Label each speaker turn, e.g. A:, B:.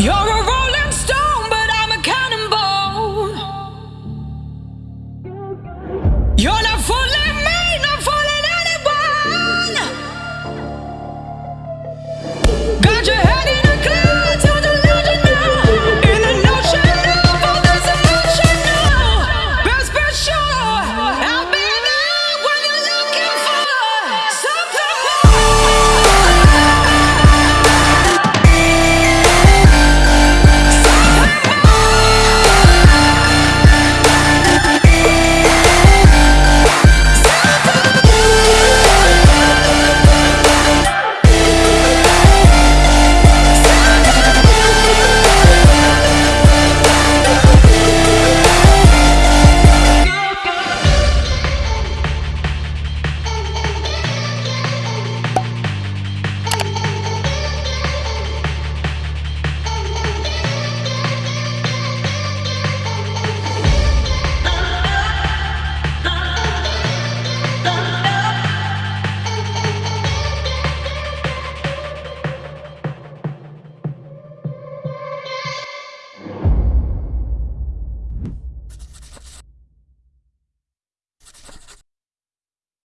A: You're